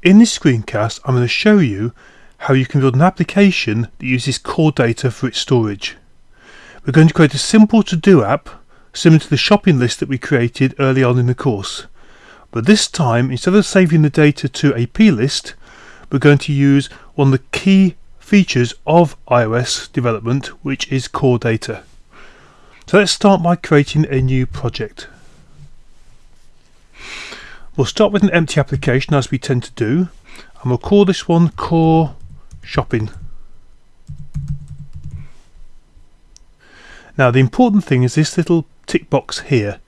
In this screencast I'm going to show you how you can build an application that uses core data for its storage. We're going to create a simple to-do app similar to the shopping list that we created early on in the course. But this time, instead of saving the data to a plist, we're going to use one of the key features of iOS development, which is core data. So let's start by creating a new project. We'll start with an empty application as we tend to do and we'll call this one core shopping. Now the important thing is this little tick box here.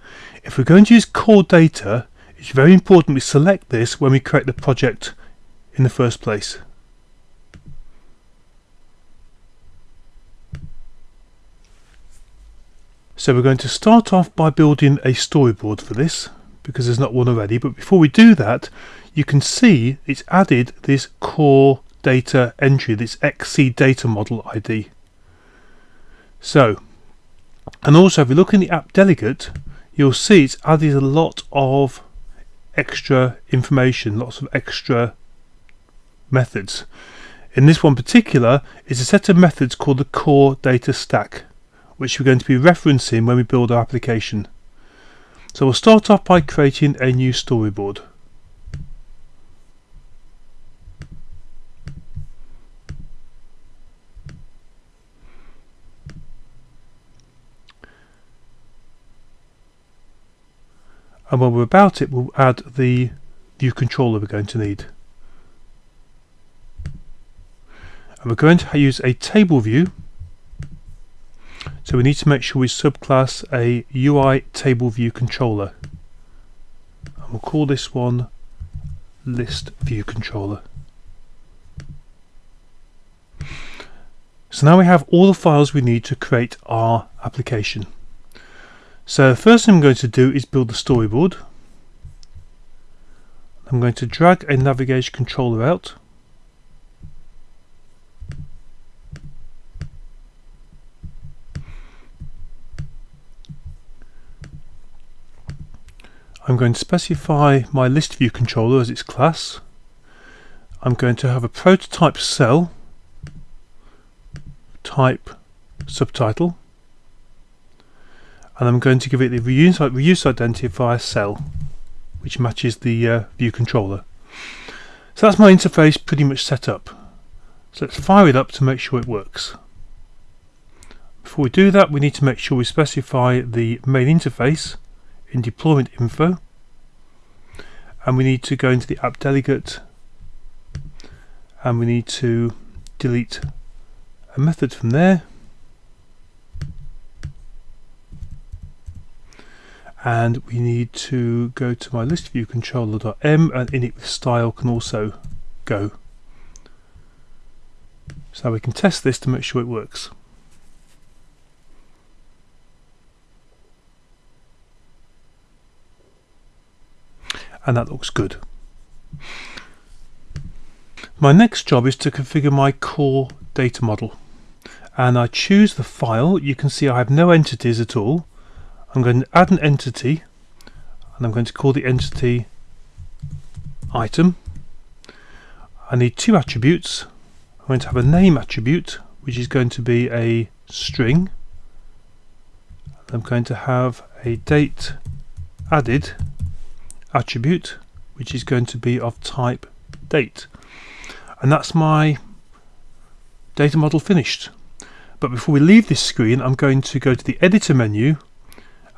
If we're going to use core data it's very important we select this when we create the project in the first place. So we're going to start off by building a storyboard for this because there's not one already. But before we do that, you can see it's added this core data entry, this XC data model ID. So, and also if you look in the app delegate, you'll see it's added a lot of extra information, lots of extra methods. In this one particular, is a set of methods called the core data stack, which we're going to be referencing when we build our application. So we'll start off by creating a new storyboard. and when we're about it we'll add the view controller we're going to need and we're going to use a table view so we need to make sure we subclass a UI table view controller. And we'll call this one list view controller. So now we have all the files we need to create our application. So the first thing I'm going to do is build the storyboard. I'm going to drag a navigation controller out I'm going to specify my list view controller as its class. I'm going to have a prototype cell type subtitle and I'm going to give it the reuse, reuse identifier cell which matches the uh, view controller. So that's my interface pretty much set up. So let's fire it up to make sure it works. Before we do that we need to make sure we specify the main interface in deployment info. And we need to go into the app delegate. And we need to delete a method from there. And we need to go to my list view controller.m and init with style can also go. So we can test this to make sure it works and that looks good. My next job is to configure my core data model. And I choose the file. You can see I have no entities at all. I'm going to add an entity and I'm going to call the entity item. I need two attributes. I'm going to have a name attribute which is going to be a string. I'm going to have a date added attribute which is going to be of type date. And that's my data model finished. But before we leave this screen I'm going to go to the editor menu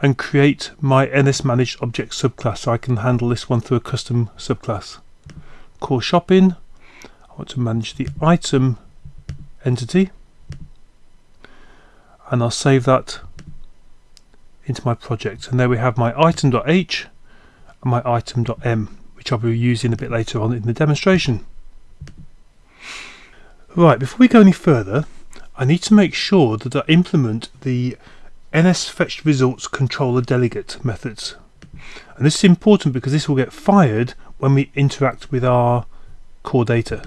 and create my NS managed object subclass so I can handle this one through a custom subclass. Core shopping. I want to manage the item entity. And I'll save that into my project. And there we have my item.h and my item.m which I'll be using a bit later on in the demonstration. Right, before we go any further, I need to make sure that I implement the NS fetched results controller delegate methods. And this is important because this will get fired when we interact with our core data.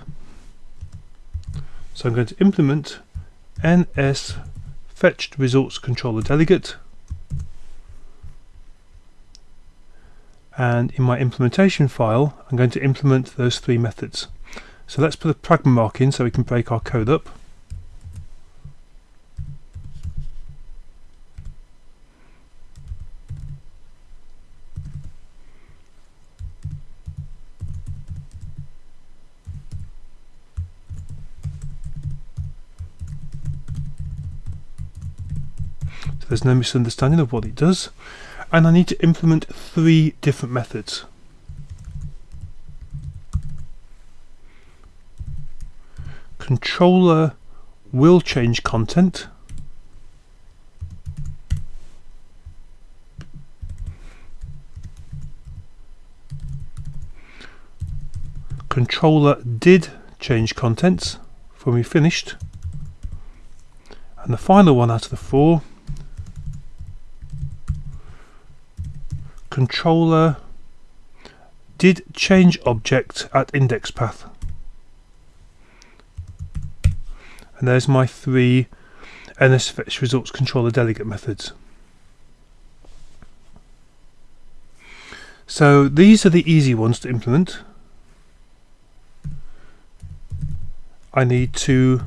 So I'm going to implement NS fetched results controller delegate and in my implementation file I'm going to implement those three methods. So let's put a pragma mark in so we can break our code up. So there's no misunderstanding of what it does. And I need to implement three different methods. Controller will change content. Controller did change contents when we finished. And the final one out of the four controller did change object at index path. And there's my three NS fetch results controller delegate methods. So these are the easy ones to implement. I need to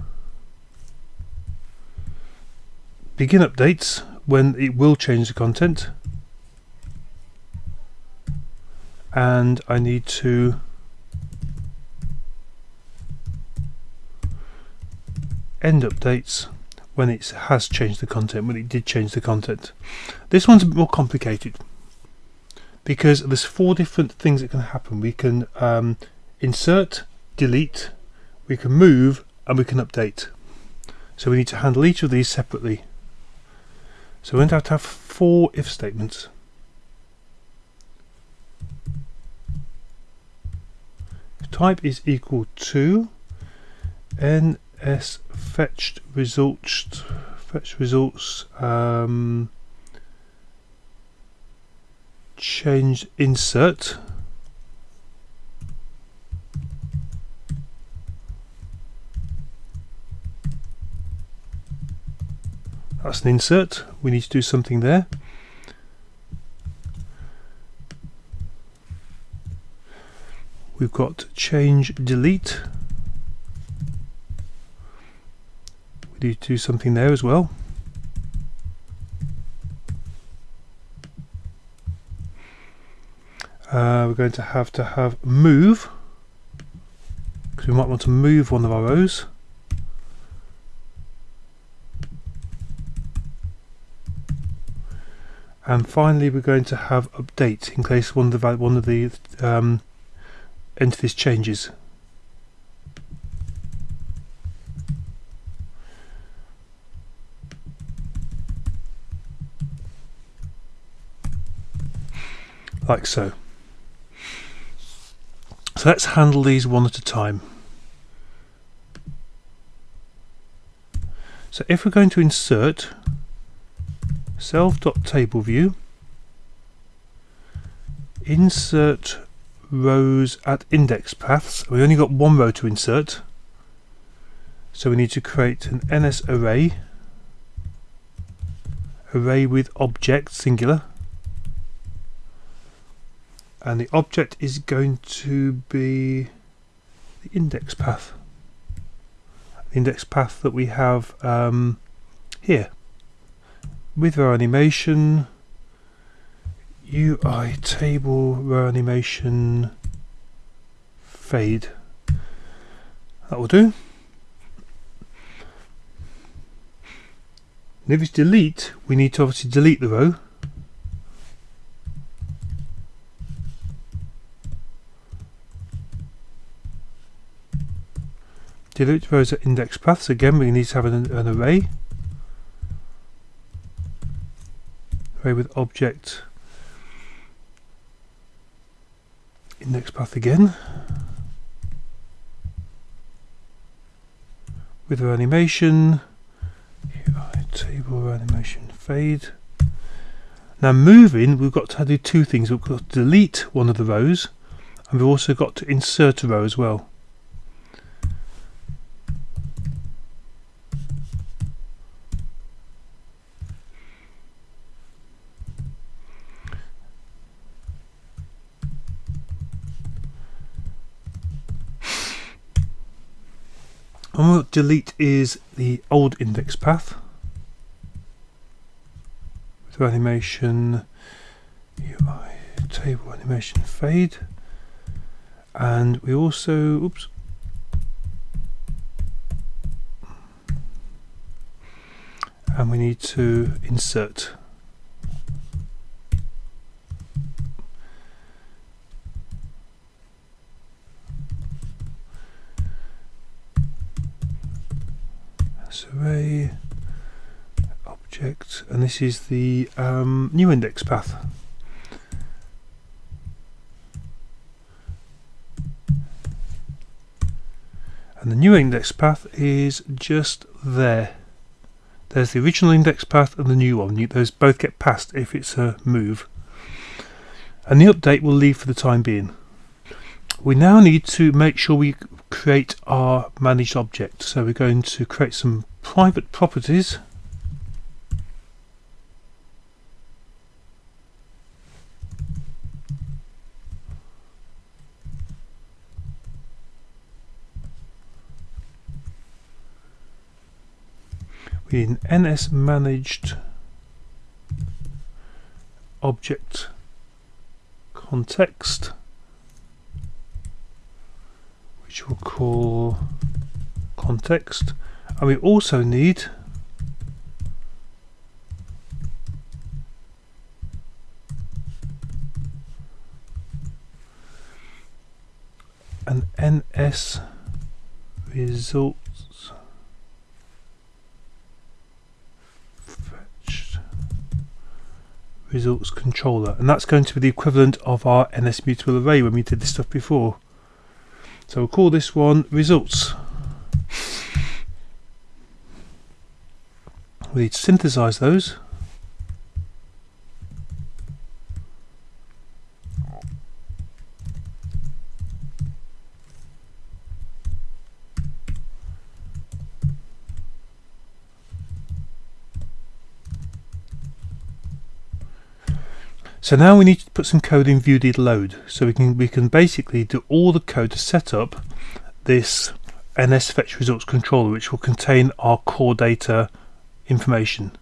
begin updates when it will change the content and I need to end updates when it has changed the content, when it did change the content. This one's a bit more complicated because there's four different things that can happen. We can um, insert, delete, we can move, and we can update. So we need to handle each of these separately. So we're going to have to have four if statements. Type is equal to ns fetched results fetch results um, change insert. That's an insert. We need to do something there we've got change delete. We need to do something there as well. Uh, we're going to have to have move because we might want to move one of our rows. And finally we're going to have update in case one of the one of the um, entities changes. Like so. So let's handle these one at a time. So if we're going to insert self.table view, insert rows at index paths. We've only got one row to insert. So we need to create an NS array, array with object singular. And the object is going to be the index path. The index path that we have um, here. With our animation, UI table row animation fade. That will do. And if it's delete, we need to obviously delete the row. Delete rows at index paths. Again, we need to have an, an array. Array with object index path again. With our animation table animation fade. Now moving we've got to do two things. We've got to delete one of the rows and we've also got to insert a row as well And what we'll delete is the old index path. With animation UI table animation fade. And we also oops and we need to insert array object and this is the um, new index path. And the new index path is just there. There's the original index path and the new one. Those both get passed if it's a move. And the update will leave for the time being. We now need to make sure we create our managed object. So we're going to create some private properties an ns managed object context which we'll call context. And we also need an NS results fetched results controller. And that's going to be the equivalent of our NS mutable array when we did this stuff before. So we'll call this one results. We need to synthesize those So now we need to put some code in viewDid load. So we can we can basically do all the code to set up this NS fetch results controller which will contain our core data information.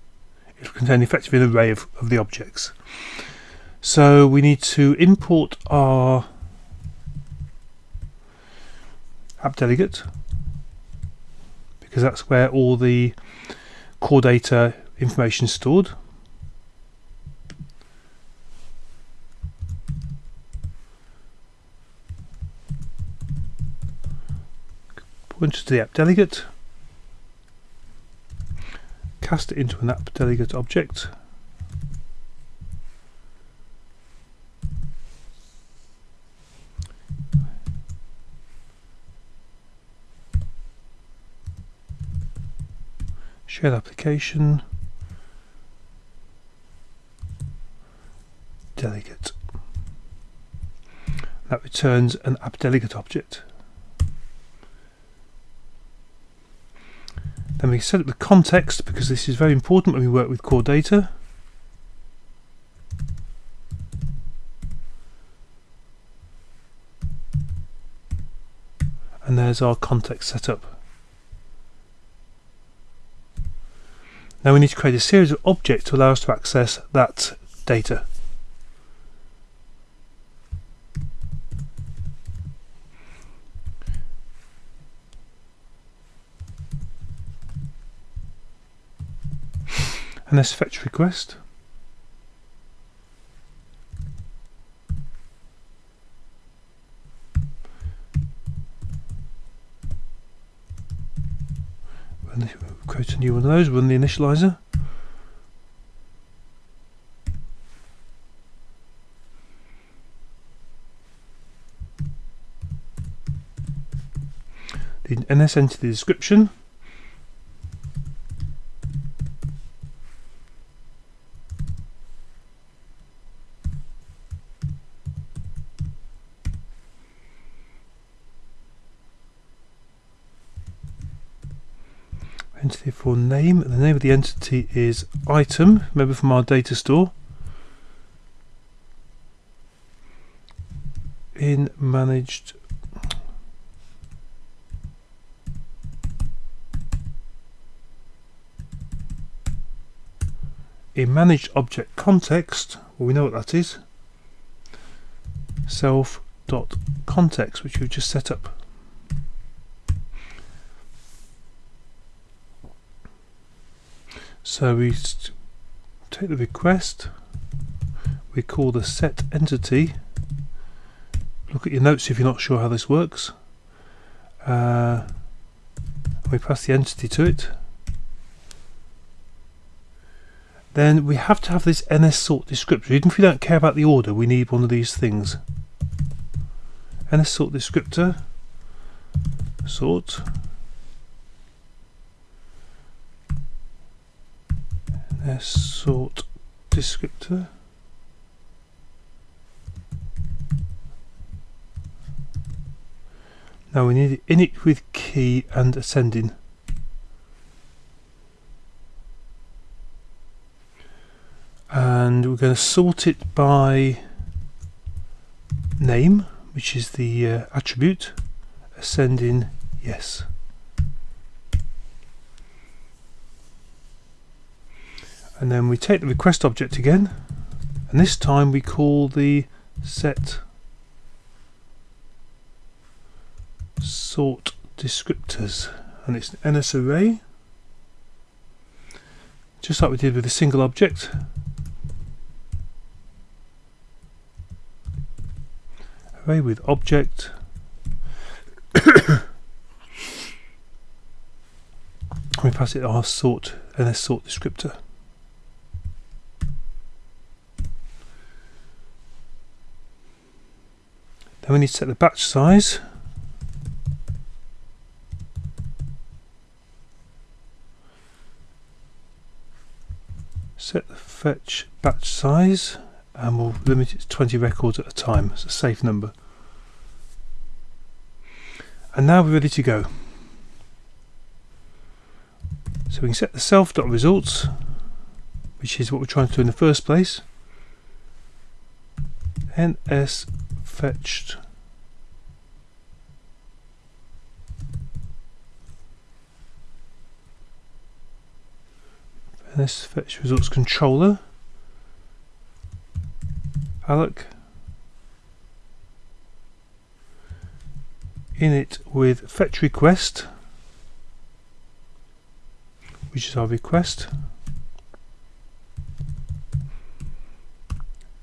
It will contain effectively an array of, of the objects. So we need to import our app delegate because that's where all the core data information is stored. Point to the app delegate. Cast it into an app delegate object. Shared application. Delegate. That returns an app delegate object Then we set up the context because this is very important when we work with core data. And there's our context setup. Now we need to create a series of objects to allow us to access that data. This fetch request. Create a new one of those, run the initializer. The NS entity description for name. The name of the entity is item, remember from our data store. In managed in managed object context, well we know what that is, self dot context, which we've just set up. So we take the request, we call the set entity, look at your notes if you're not sure how this works, uh, we pass the entity to it, then we have to have this NS sort descriptor. Even if we don't care about the order, we need one of these things. NS sort descriptor, sort, Sort descriptor. Now we need init with key and ascending. and we're going to sort it by name which is the uh, attribute ascending yes and then we take the request object again. And this time we call the set sort descriptors. And it's an NS array. Just like we did with a single object. Array with object. We pass it our sort NS sort descriptor then we need to set the batch size set the fetch batch size and we'll limit it to 20 records at a time. It's a safe number. And now we're ready to go. So we can set the self.results, which is what we're trying to do in the first place. ns fetched ns fetch results controller. Alloc init with fetch request which is our request.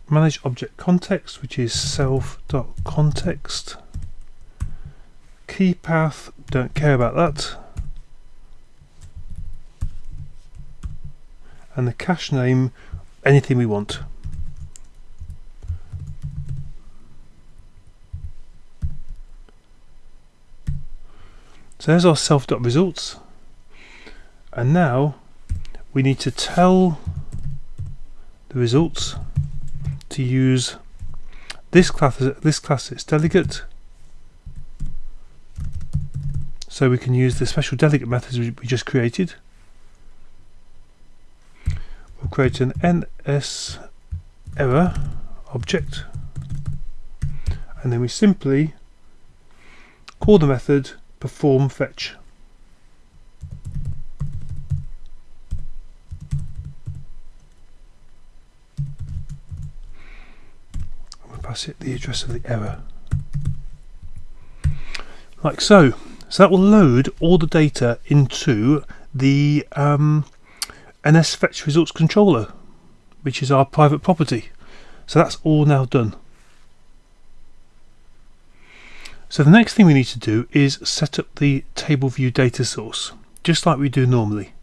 Manage object context which is self.context key path don't care about that and the cache name anything we want. So there's our self.results. And now we need to tell the results to use this class this class as delegate. So we can use the special delegate methods we just created create an ns error object and then we simply call the method perform fetch. We'll pass it the address of the error. Like so. So that will load all the data into the um, NS Fetch Results Controller, which is our private property. So that's all now done. So the next thing we need to do is set up the table view data source, just like we do normally.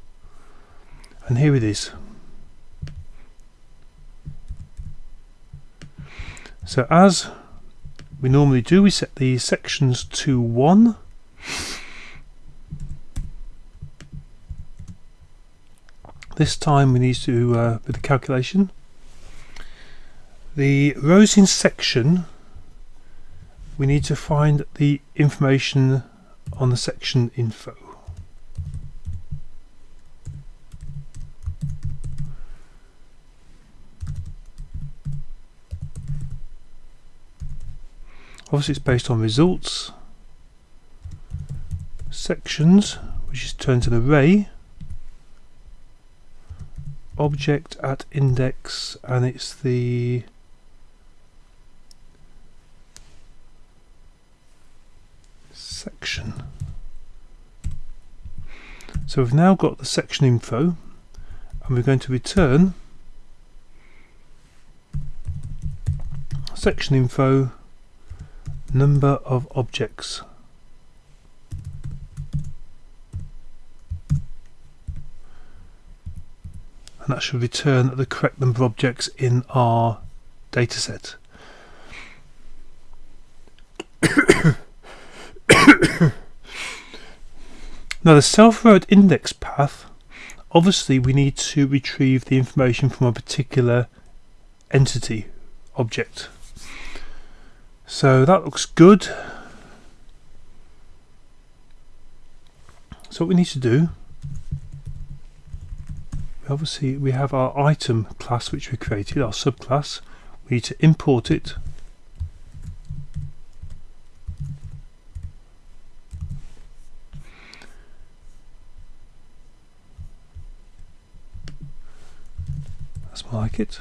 And here it is. So as we normally do, we set the sections to 1. This time we need to do uh, with the calculation. The rows in section we need to find the information on the section info. Obviously it's based on results, sections, which is turned to an array object at index and it's the section. So we've now got the section info and we're going to return section info number of objects. And that should return the correct number of objects in our dataset. now the self-read index path obviously we need to retrieve the information from a particular entity object so that looks good so what we need to do obviously we have our item class which we created our subclass. We need to import it. That's my like it.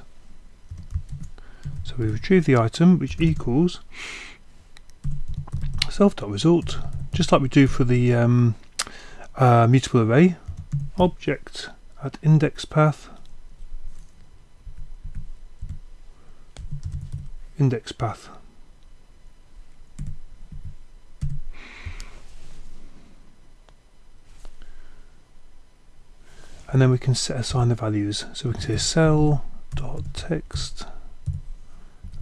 So we retrieve the item which equals self.result just like we do for the um, uh, mutable array object at index path. Index path. And then we can set assign the values. So we can say cell dot text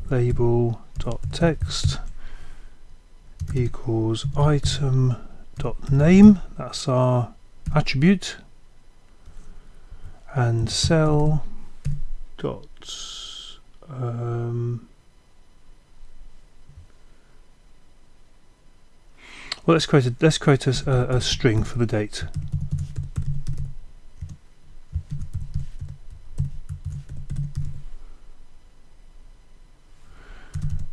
label dot text equals item dot name. That's our attribute and cell dot um, well let's create a let's create a, a string for the date.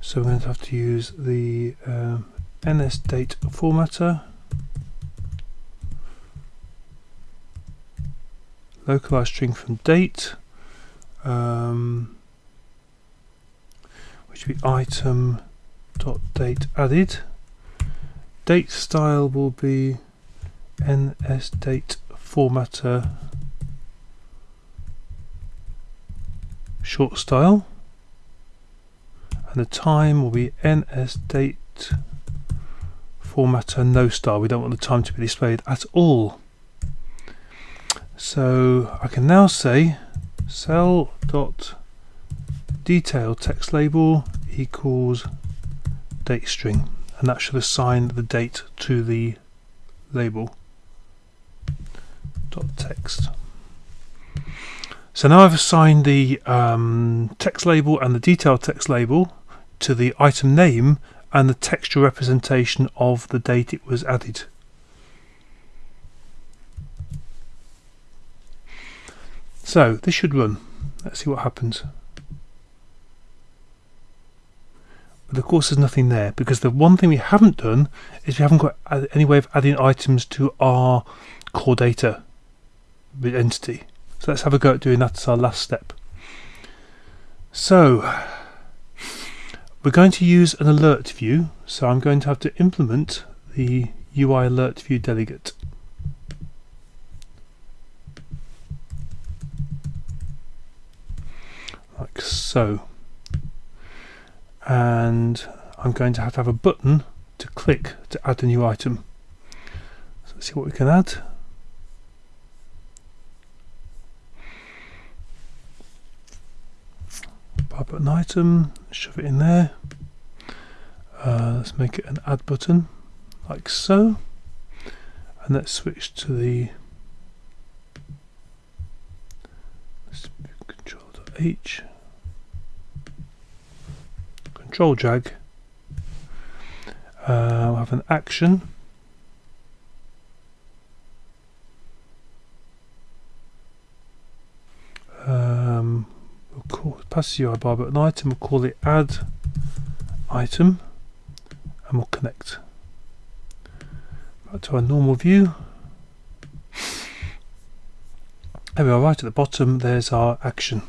So we're going to have to use the um, NSDate formatter, localized string from date, um, which will be item dot date added. Date style will be NSDate formatter short style. And the time will be ns date formatter no style. We don't want the time to be displayed at all so I can now say cell dot detail text label equals date string and that should assign the date to the label dot text so now I've assigned the um, text label and the detail text label to the item name and the textual representation of the date it was added. So this should run. Let's see what happens. But of course there's nothing there because the one thing we haven't done is we haven't got any way of adding items to our core data entity. So let's have a go at doing that as our last step. So we're going to use an alert view, so I'm going to have to implement the UI alert view delegate. Like so. And I'm going to have to have a button to click to add a new item. So let's see what we can add. Bar button item, shove it in there. Uh, let's make it an add button, like so. And let's switch to the Control H, Control drag. Uh, we'll have an action. Um, we'll call pass the UI bar button item. We'll call it add item and we'll connect back to our normal view There we are, right at the bottom, there's our action.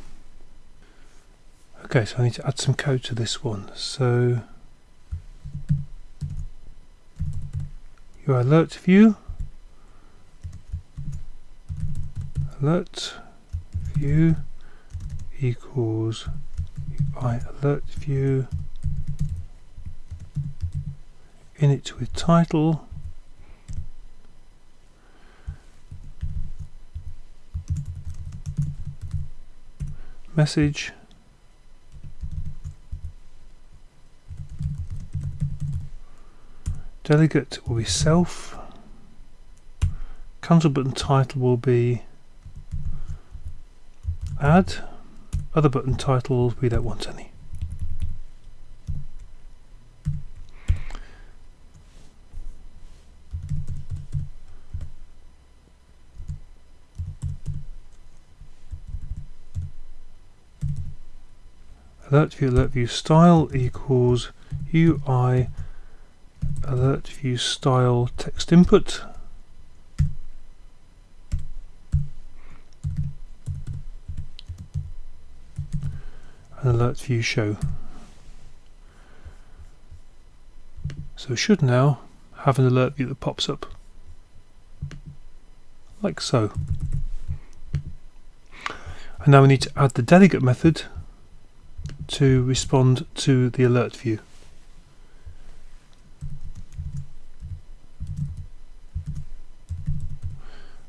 Okay, so I need to add some code to this one. So your alert view, alert view equals UI alert view. In init with title. Message delegate will be self. Cancel button title will be add. Other button titles we don't want any alert view alert view style equals UI alert view style text input. And alert view show. So we should now have an alert view that pops up. Like so. And now we need to add the delegate method to respond to the alert view.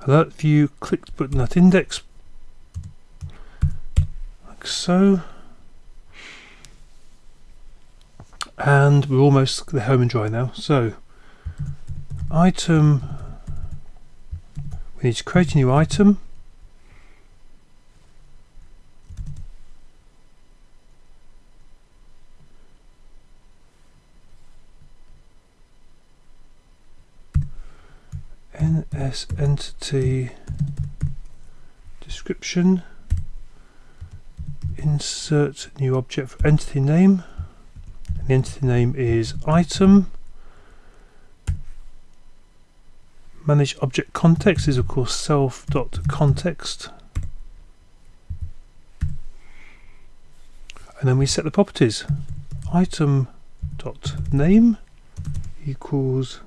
Alert view clicked button at index. Like so. And we're almost the home and dry now. So item we need to create a new item ns entity description. Insert new object for entity name. And the entity name is item. Manage object context is of course self dot context and then we set the properties. Item dot name equals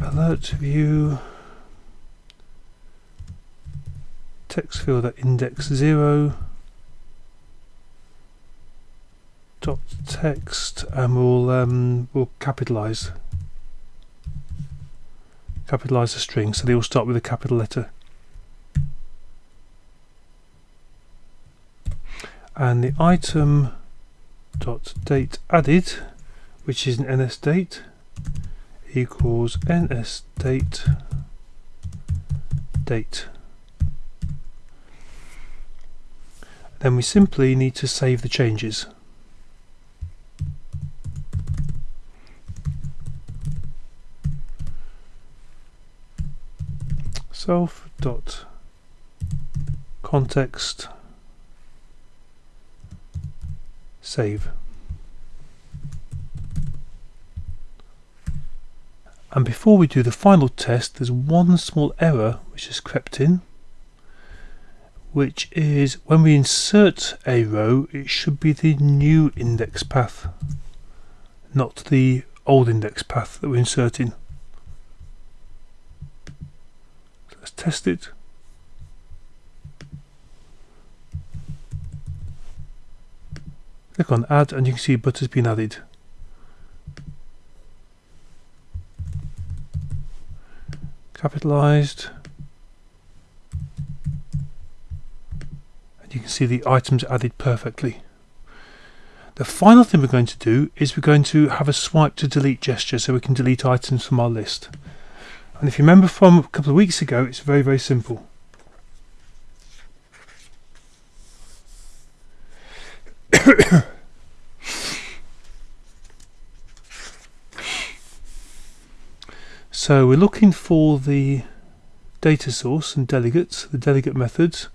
alert view text field at index 0 dot text and we'll um, we'll capitalize. Capitalize the string. So they all start with a capital letter. And the item dot date added which is an ns date equals ns date date. Then we simply need to save the changes. Self dot context save And before we do the final test, there's one small error which has crept in, which is when we insert a row, it should be the new index path, not the old index path that we're inserting. Let's test it. Click on add and you can see butter's been added. Capitalized. And you can see the items added perfectly. The final thing we're going to do is we're going to have a swipe to delete gesture so we can delete items from our list. And if you remember from a couple of weeks ago it's very very simple So we're looking for the data source and delegates, the delegate methods.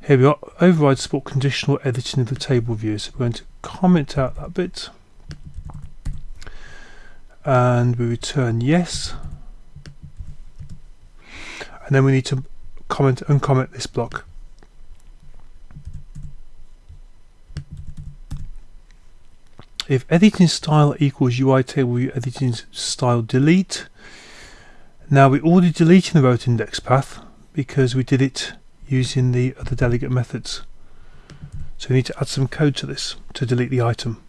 Here we are, override support conditional editing of the table view. So we're going to comment out that bit. And we return yes. and then we need to comment uncomment this block. If editing style equals UI table view editing style delete, now we're already deleting the row at index path because we did it using the other delegate methods. So we need to add some code to this to delete the item.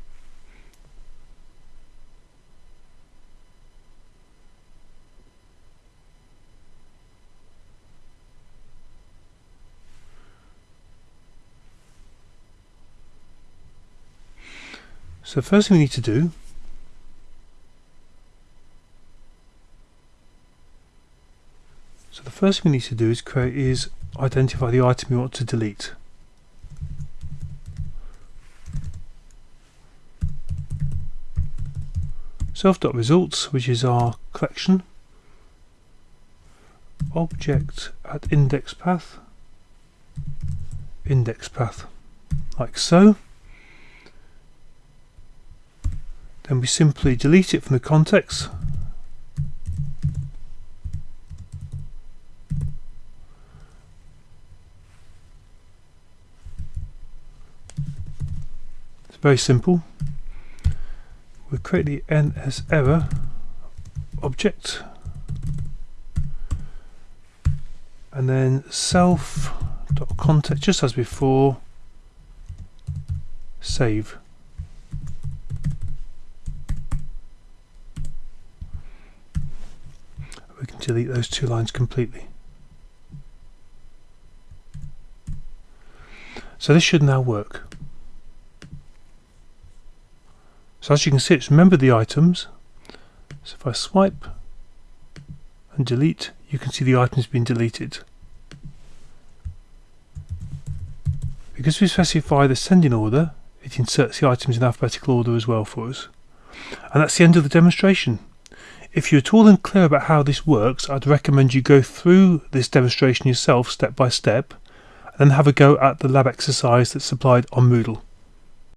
So the first thing we need to do So the first thing we need to do is create is identify the item we want to delete. Self.results, which is our collection. Object at index path. Index path, like so. Then we simply delete it from the context. Very simple. We create the NS error object and then self dot context just as before save we can delete those two lines completely. So this should now work. So as you can see, it's remembered the items. So if I swipe and delete, you can see the item's been deleted. Because we specify the sending order, it inserts the items in alphabetical order as well for us. And that's the end of the demonstration. If you're at all unclear about how this works, I'd recommend you go through this demonstration yourself step by step and then have a go at the lab exercise that's supplied on Moodle.